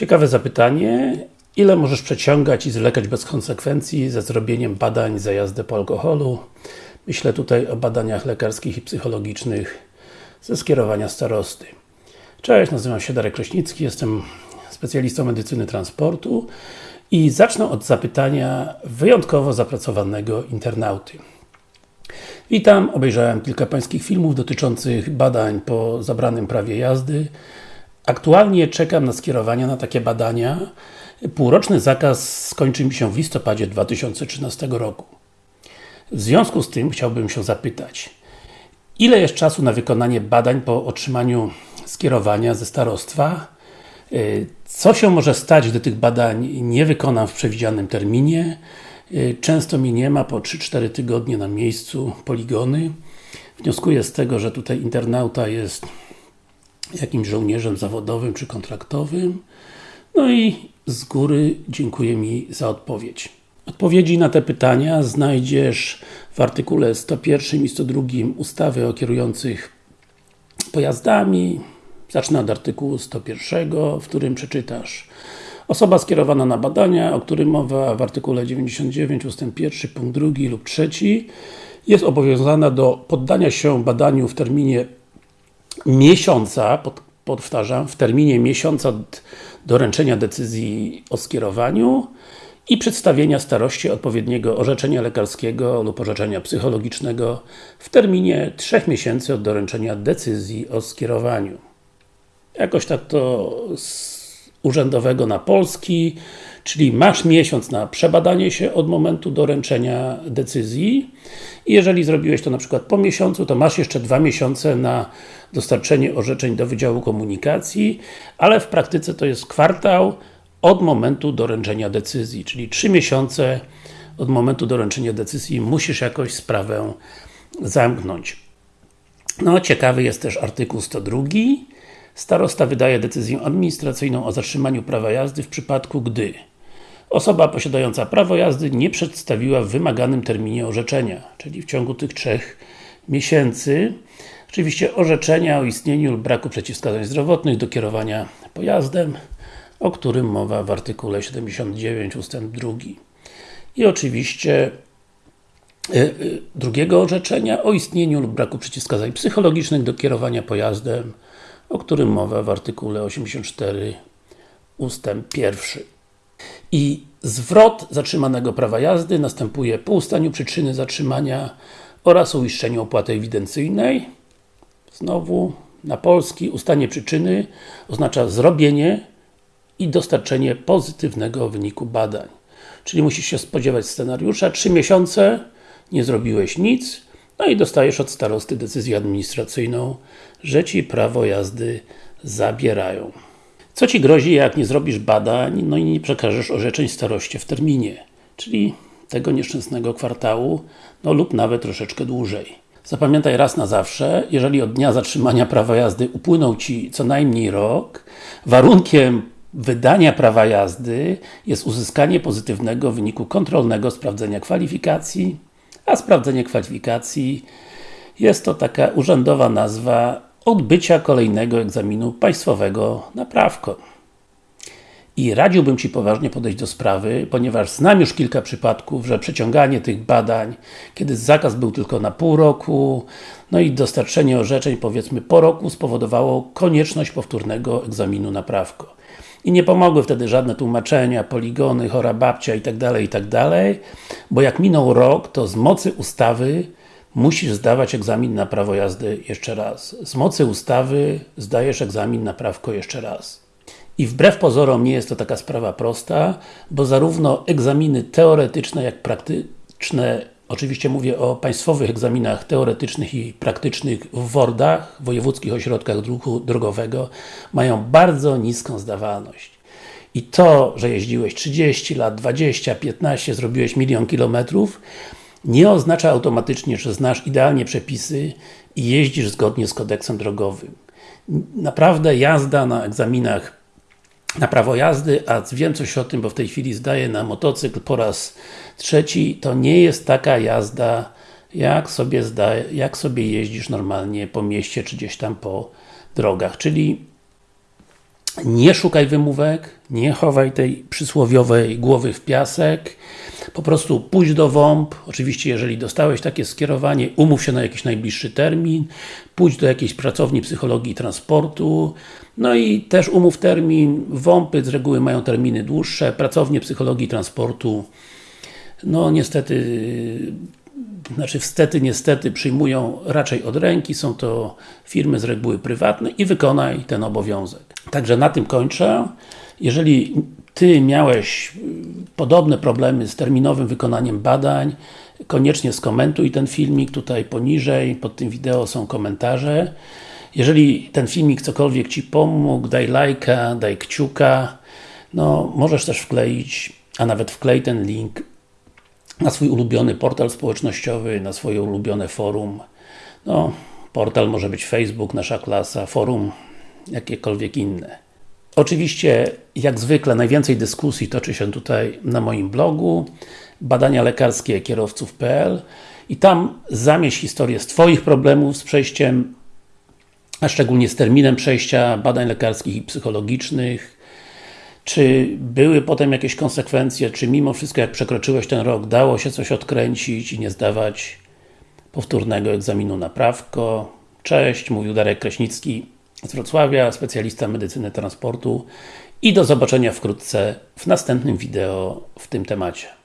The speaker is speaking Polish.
Ciekawe zapytanie. Ile możesz przeciągać i zwlekać bez konsekwencji ze zrobieniem badań za jazdę po alkoholu? Myślę tutaj o badaniach lekarskich i psychologicznych ze skierowania starosty. Cześć, nazywam się Darek Kraśnicki, jestem specjalistą medycyny transportu i zacznę od zapytania wyjątkowo zapracowanego internauty. Witam, obejrzałem kilka pańskich filmów dotyczących badań po zabranym prawie jazdy. Aktualnie czekam na skierowania na takie badania. Półroczny zakaz skończy mi się w listopadzie 2013 roku. W związku z tym chciałbym się zapytać, ile jest czasu na wykonanie badań po otrzymaniu skierowania ze starostwa? Co się może stać, gdy tych badań nie wykonam w przewidzianym terminie? Często mi nie ma po 3-4 tygodnie na miejscu poligony. Wnioskuję z tego, że tutaj internauta jest jakimś żołnierzem zawodowym czy kontraktowym. No i z góry dziękuję mi za odpowiedź. Odpowiedzi na te pytania znajdziesz w artykule 101 i 102 ustawy o kierujących pojazdami. Zacznę od artykułu 101, w którym przeczytasz Osoba skierowana na badania, o którym mowa w artykule 99 ust. 1, punkt 2 lub 3 jest obowiązana do poddania się badaniu w terminie miesiąca, pod, powtarzam, w terminie miesiąca doręczenia decyzji o skierowaniu i przedstawienia starości odpowiedniego orzeczenia lekarskiego lub orzeczenia psychologicznego w terminie 3 miesięcy od doręczenia decyzji o skierowaniu. Jakoś tak to urzędowego na polski, czyli masz miesiąc na przebadanie się od momentu doręczenia decyzji i jeżeli zrobiłeś to na przykład po miesiącu, to masz jeszcze dwa miesiące na dostarczenie orzeczeń do Wydziału Komunikacji, ale w praktyce to jest kwartał od momentu doręczenia decyzji, czyli trzy miesiące od momentu doręczenia decyzji musisz jakoś sprawę zamknąć. No, ciekawy jest też artykuł 102. Starosta wydaje decyzję administracyjną o zatrzymaniu prawa jazdy w przypadku, gdy Osoba posiadająca prawo jazdy nie przedstawiła w wymaganym terminie orzeczenia, czyli w ciągu tych trzech miesięcy. Oczywiście orzeczenia o istnieniu lub braku przeciwwskazań zdrowotnych do kierowania pojazdem, o którym mowa w artykule 79 ust. 2. I oczywiście y, y, drugiego orzeczenia o istnieniu lub braku przeciwwskazań psychologicznych do kierowania pojazdem, o którym mowa w artykule 84 ust. 1. I zwrot zatrzymanego prawa jazdy następuje po ustaniu przyczyny zatrzymania oraz uiszczeniu opłaty ewidencyjnej. Znowu, na polski, ustanie przyczyny oznacza zrobienie i dostarczenie pozytywnego wyniku badań. Czyli musisz się spodziewać scenariusza, 3 miesiące, nie zrobiłeś nic, no i dostajesz od starosty decyzję administracyjną, że Ci prawo jazdy zabierają. Co Ci grozi, jak nie zrobisz badań, no i nie przekażesz orzeczeń staroście w terminie, czyli tego nieszczęsnego kwartału, no lub nawet troszeczkę dłużej. Zapamiętaj raz na zawsze, jeżeli od dnia zatrzymania prawa jazdy upłynął Ci co najmniej rok, warunkiem wydania prawa jazdy jest uzyskanie pozytywnego wyniku kontrolnego sprawdzenia kwalifikacji, a sprawdzenie kwalifikacji jest to taka urzędowa nazwa odbycia kolejnego egzaminu państwowego na prawko. I radziłbym Ci poważnie podejść do sprawy, ponieważ znam już kilka przypadków, że przeciąganie tych badań, kiedy zakaz był tylko na pół roku, no i dostarczenie orzeczeń powiedzmy po roku spowodowało konieczność powtórnego egzaminu na prawko. I nie pomogły wtedy żadne tłumaczenia, poligony, chora babcia itd., tak itd., tak bo jak minął rok, to z mocy ustawy musisz zdawać egzamin na prawo jazdy jeszcze raz. Z mocy ustawy zdajesz egzamin na prawko jeszcze raz. I wbrew pozorom nie jest to taka sprawa prosta, bo zarówno egzaminy teoretyczne, jak praktyczne, oczywiście mówię o państwowych egzaminach teoretycznych i praktycznych w WORDach, Wojewódzkich Ośrodkach Ruchu Drogowego, mają bardzo niską zdawalność. I to, że jeździłeś 30 lat, 20, 15, zrobiłeś milion kilometrów, nie oznacza automatycznie, że znasz idealnie przepisy i jeździsz zgodnie z kodeksem drogowym. Naprawdę jazda na egzaminach na prawo jazdy, a wiem coś o tym, bo w tej chwili zdaję na motocykl po raz trzeci, to nie jest taka jazda, jak sobie, zda, jak sobie jeździsz normalnie po mieście, czy gdzieś tam po drogach. Czyli nie szukaj wymówek, nie chowaj tej przysłowiowej głowy w piasek, po prostu pójdź do WOMP, oczywiście jeżeli dostałeś takie skierowanie, umów się na jakiś najbliższy termin, pójdź do jakiejś pracowni psychologii transportu, no i też umów termin, WOMPy z reguły mają terminy dłuższe, pracownie psychologii transportu, no niestety znaczy wstety, niestety przyjmują raczej od ręki, są to firmy z reguły prywatne i wykonaj ten obowiązek. Także na tym kończę. Jeżeli Ty miałeś podobne problemy z terminowym wykonaniem badań, koniecznie skomentuj ten filmik, tutaj poniżej, pod tym wideo są komentarze. Jeżeli ten filmik cokolwiek Ci pomógł, daj lajka, daj kciuka, no możesz też wkleić, a nawet wklej ten link na swój ulubiony portal społecznościowy, na swoje ulubione forum. No, portal może być Facebook, nasza klasa, forum, jakiekolwiek inne. Oczywiście, jak zwykle, najwięcej dyskusji toczy się tutaj na moim blogu badania lekarskie kierowców.pl i tam zamieść historię z Twoich problemów z przejściem, a szczególnie z terminem przejścia badań lekarskich i psychologicznych, czy były potem jakieś konsekwencje, czy mimo wszystko jak przekroczyłeś ten rok, dało się coś odkręcić i nie zdawać powtórnego egzaminu na prawko. Cześć, mówił Darek Kraśnicki z Wrocławia, specjalista medycyny transportu i do zobaczenia wkrótce w następnym wideo w tym temacie.